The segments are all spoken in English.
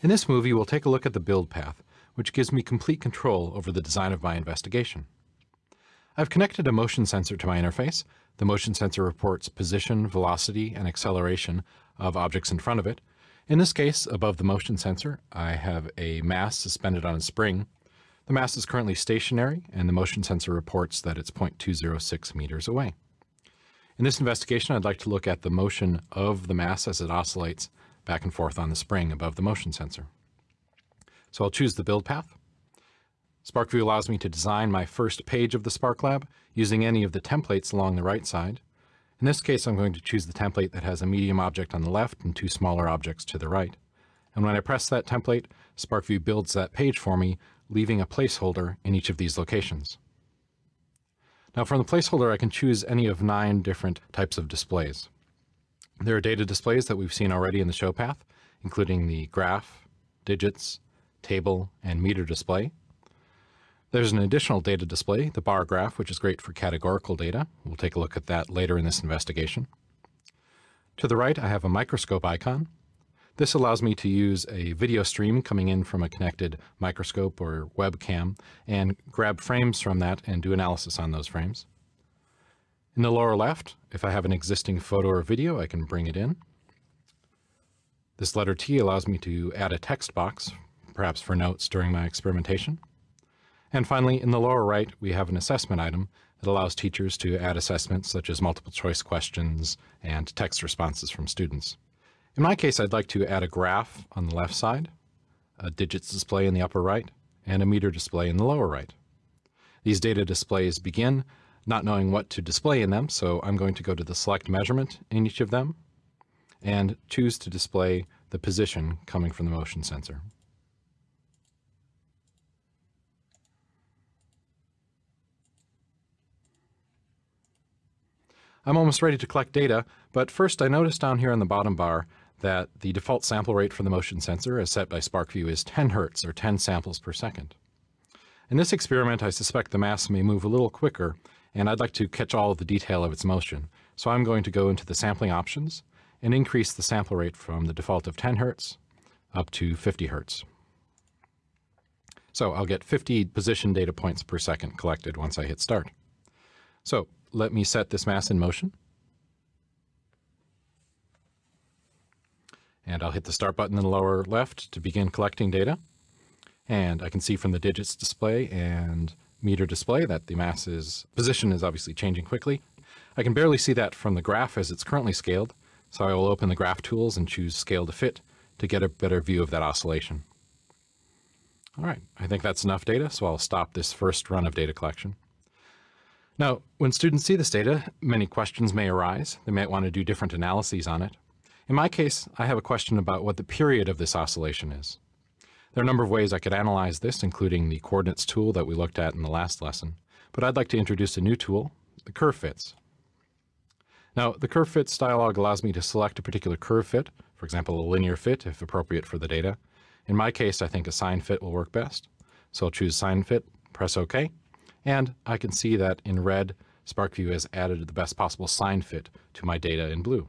In this movie, we'll take a look at the build path, which gives me complete control over the design of my investigation. I've connected a motion sensor to my interface. The motion sensor reports position, velocity, and acceleration of objects in front of it. In this case, above the motion sensor, I have a mass suspended on a spring. The mass is currently stationary, and the motion sensor reports that it's 0.206 meters away. In this investigation, I'd like to look at the motion of the mass as it oscillates back and forth on the spring above the motion sensor. So I'll choose the build path. SPARKVUE allows me to design my first page of the Spark Lab using any of the templates along the right side. In this case, I'm going to choose the template that has a medium object on the left and two smaller objects to the right. And when I press that template, SPARKVUE builds that page for me, leaving a placeholder in each of these locations. Now from the placeholder, I can choose any of nine different types of displays. There are data displays that we've seen already in the show path, including the graph, digits, table, and meter display. There's an additional data display, the bar graph, which is great for categorical data. We'll take a look at that later in this investigation. To the right, I have a microscope icon. This allows me to use a video stream coming in from a connected microscope or webcam and grab frames from that and do analysis on those frames. In the lower left, if I have an existing photo or video, I can bring it in. This letter T allows me to add a text box, perhaps for notes during my experimentation. And finally, in the lower right, we have an assessment item that allows teachers to add assessments such as multiple choice questions and text responses from students. In my case, I'd like to add a graph on the left side, a digits display in the upper right, and a meter display in the lower right. These data displays begin not knowing what to display in them, so I'm going to go to the select measurement in each of them and choose to display the position coming from the motion sensor. I'm almost ready to collect data, but first I noticed down here on the bottom bar that the default sample rate for the motion sensor as set by SPARKVUE is 10 hertz or 10 samples per second. In this experiment, I suspect the mass may move a little quicker and I'd like to catch all of the detail of its motion. So I'm going to go into the sampling options and increase the sample rate from the default of 10 hertz up to 50 hertz. So I'll get 50 position data points per second collected once I hit start. So let me set this mass in motion. And I'll hit the start button in the lower left to begin collecting data. And I can see from the digits display and meter display that the mass's position is obviously changing quickly. I can barely see that from the graph as it's currently scaled, so I will open the graph tools and choose scale to fit to get a better view of that oscillation. All right, I think that's enough data, so I'll stop this first run of data collection. Now, when students see this data, many questions may arise. They might want to do different analyses on it. In my case, I have a question about what the period of this oscillation is. There are a number of ways I could analyze this, including the coordinates tool that we looked at in the last lesson, but I'd like to introduce a new tool, the curve fits. Now, the curve fits dialog allows me to select a particular curve fit, for example, a linear fit if appropriate for the data. In my case, I think a sine fit will work best. So I'll choose sine fit, press OK, and I can see that in red, SPARKVUE has added the best possible sine fit to my data in blue.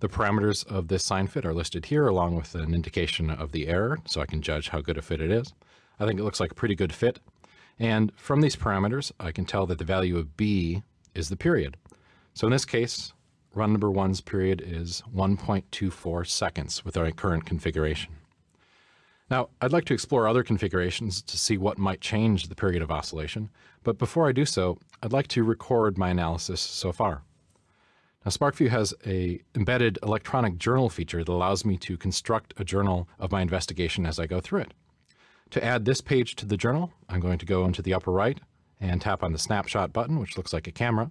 The parameters of this sine fit are listed here along with an indication of the error so I can judge how good a fit it is. I think it looks like a pretty good fit. And from these parameters, I can tell that the value of B is the period. So in this case, run number one's period is 1.24 seconds with our current configuration. Now, I'd like to explore other configurations to see what might change the period of oscillation, but before I do so, I'd like to record my analysis so far. Now SPARKVUE has a embedded electronic journal feature that allows me to construct a journal of my investigation as I go through it. To add this page to the journal, I'm going to go into the upper right and tap on the snapshot button, which looks like a camera.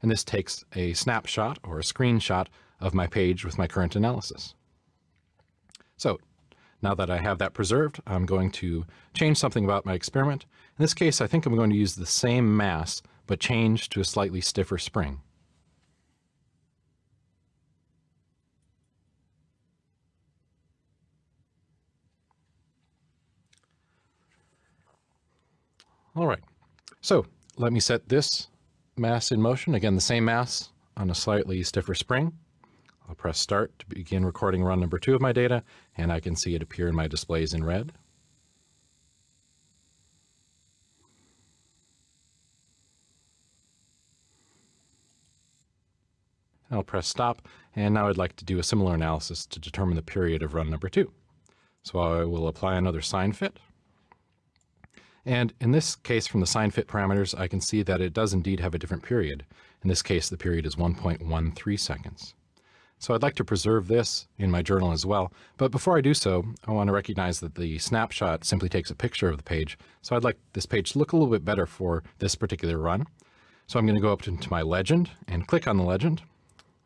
And this takes a snapshot or a screenshot of my page with my current analysis. So now that I have that preserved, I'm going to change something about my experiment. In this case, I think I'm going to use the same mass, but change to a slightly stiffer spring. All right, so let me set this mass in motion. Again, the same mass on a slightly stiffer spring. I'll press start to begin recording run number two of my data, and I can see it appear in my displays in red. I'll press stop, and now I'd like to do a similar analysis to determine the period of run number two. So I will apply another sine fit. And in this case, from the sine fit parameters, I can see that it does indeed have a different period. In this case, the period is 1.13 seconds. So I'd like to preserve this in my journal as well. But before I do so, I want to recognize that the snapshot simply takes a picture of the page. So I'd like this page to look a little bit better for this particular run. So I'm going to go up into my legend and click on the legend,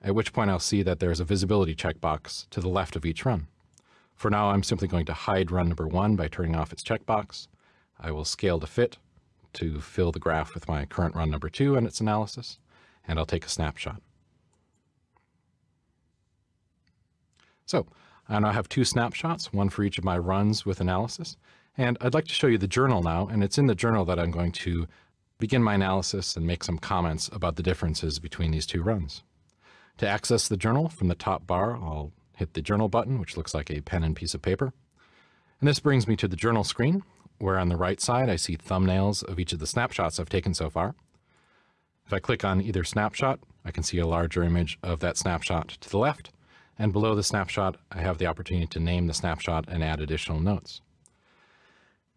at which point I'll see that there's a visibility checkbox to the left of each run. For now, I'm simply going to hide run number one by turning off its checkbox. I will scale to fit to fill the graph with my current run number two and its analysis, and I'll take a snapshot. So I now have two snapshots, one for each of my runs with analysis. And I'd like to show you the journal now, and it's in the journal that I'm going to begin my analysis and make some comments about the differences between these two runs. To access the journal from the top bar, I'll hit the journal button, which looks like a pen and piece of paper. And this brings me to the journal screen, where on the right side I see thumbnails of each of the snapshots I've taken so far. If I click on either snapshot, I can see a larger image of that snapshot to the left, and below the snapshot, I have the opportunity to name the snapshot and add additional notes.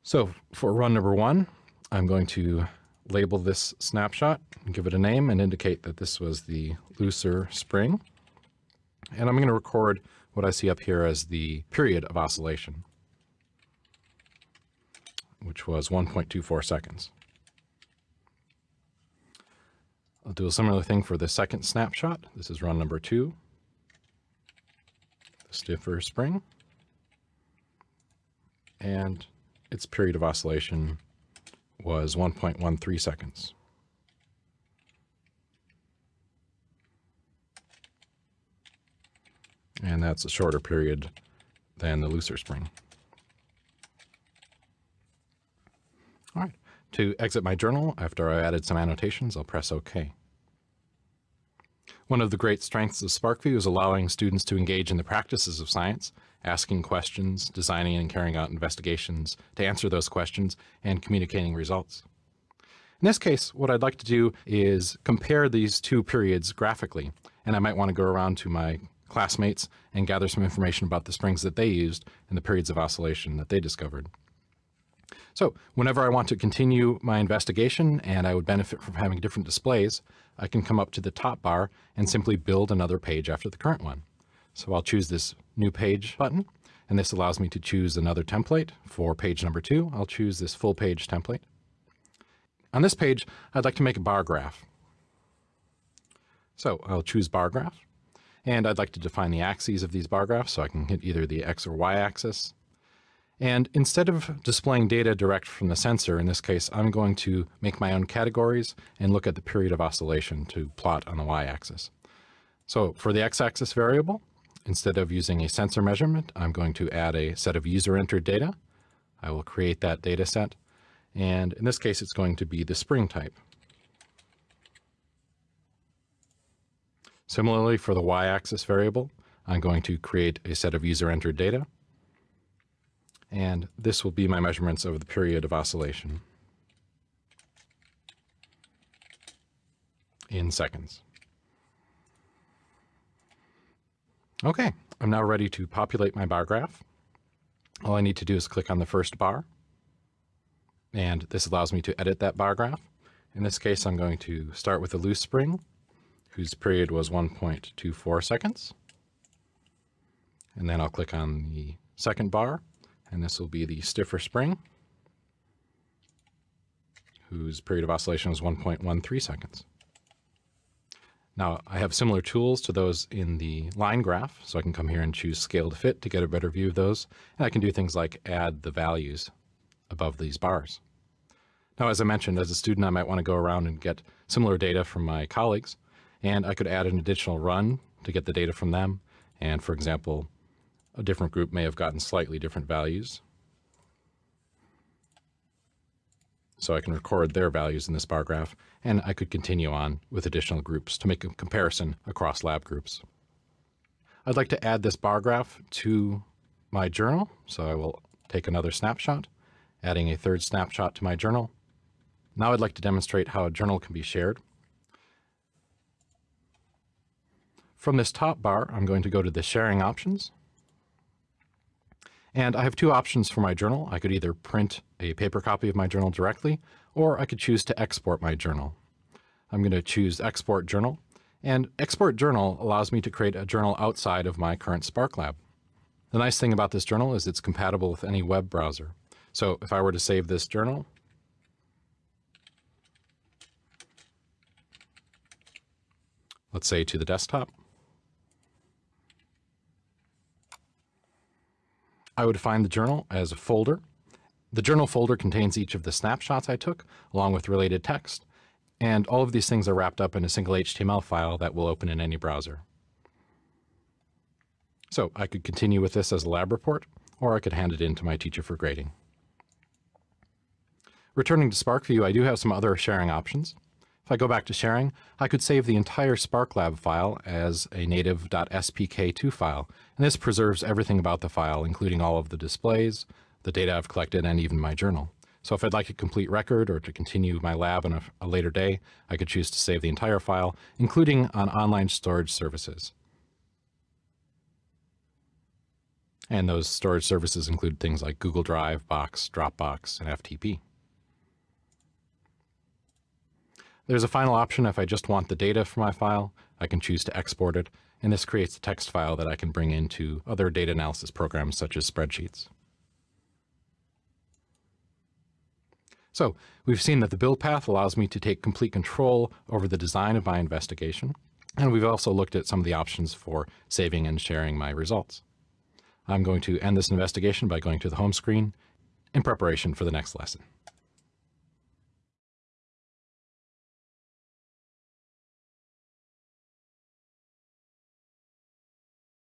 So for run number one, I'm going to label this snapshot give it a name and indicate that this was the looser spring. And I'm going to record what I see up here as the period of oscillation, which was 1.24 seconds. I'll do a similar thing for the second snapshot. This is run number two the stiffer spring. And its period of oscillation was 1.13 seconds. And that's a shorter period than the looser spring. All right, to exit my journal, after I added some annotations, I'll press OK. One of the great strengths of SPARKVUE is allowing students to engage in the practices of science, asking questions, designing and carrying out investigations to answer those questions, and communicating results. In this case, what I'd like to do is compare these two periods graphically, and I might want to go around to my classmates and gather some information about the springs that they used and the periods of oscillation that they discovered. So whenever I want to continue my investigation and I would benefit from having different displays, I can come up to the top bar and simply build another page after the current one. So I'll choose this new page button, and this allows me to choose another template for page number two. I'll choose this full page template. On this page, I'd like to make a bar graph. So I'll choose bar graph, and I'd like to define the axes of these bar graphs so I can hit either the X or Y axis. And instead of displaying data direct from the sensor, in this case, I'm going to make my own categories and look at the period of oscillation to plot on the y-axis. So for the x-axis variable, instead of using a sensor measurement, I'm going to add a set of user-entered data. I will create that data set. And in this case, it's going to be the spring type. Similarly, for the y-axis variable, I'm going to create a set of user-entered data and this will be my measurements over the period of oscillation in seconds. Okay, I'm now ready to populate my bar graph. All I need to do is click on the first bar, and this allows me to edit that bar graph. In this case, I'm going to start with a loose spring, whose period was 1.24 seconds. And then I'll click on the second bar, and this will be the stiffer spring, whose period of oscillation is 1.13 seconds. Now I have similar tools to those in the line graph, so I can come here and choose scale to fit to get a better view of those. And I can do things like add the values above these bars. Now, as I mentioned, as a student, I might want to go around and get similar data from my colleagues, and I could add an additional run to get the data from them. And for example, a different group may have gotten slightly different values. So I can record their values in this bar graph, and I could continue on with additional groups to make a comparison across lab groups. I'd like to add this bar graph to my journal. So I will take another snapshot, adding a third snapshot to my journal. Now I'd like to demonstrate how a journal can be shared. From this top bar, I'm going to go to the sharing options. And I have two options for my journal. I could either print a paper copy of my journal directly, or I could choose to export my journal. I'm going to choose export journal and export journal allows me to create a journal outside of my current Spark lab. The nice thing about this journal is it's compatible with any web browser. So if I were to save this journal, let's say to the desktop, I would find the journal as a folder. The journal folder contains each of the snapshots I took, along with related text, and all of these things are wrapped up in a single HTML file that will open in any browser. So I could continue with this as a lab report, or I could hand it in to my teacher for grading. Returning to SPARKVUE, I do have some other sharing options. If I go back to sharing, I could save the entire SparkLab file as a native.spk2 file, and this preserves everything about the file, including all of the displays, the data I've collected, and even my journal. So if I'd like a complete record or to continue my lab on a, a, later day, I could choose to save the entire file, including on online storage services. And those storage services include things like Google Drive, Box, Dropbox, and FTP. There's a final option if I just want the data for my file. I can choose to export it, and this creates a text file that I can bring into other data analysis programs such as spreadsheets. So we've seen that the build path allows me to take complete control over the design of my investigation. And we've also looked at some of the options for saving and sharing my results. I'm going to end this investigation by going to the home screen in preparation for the next lesson.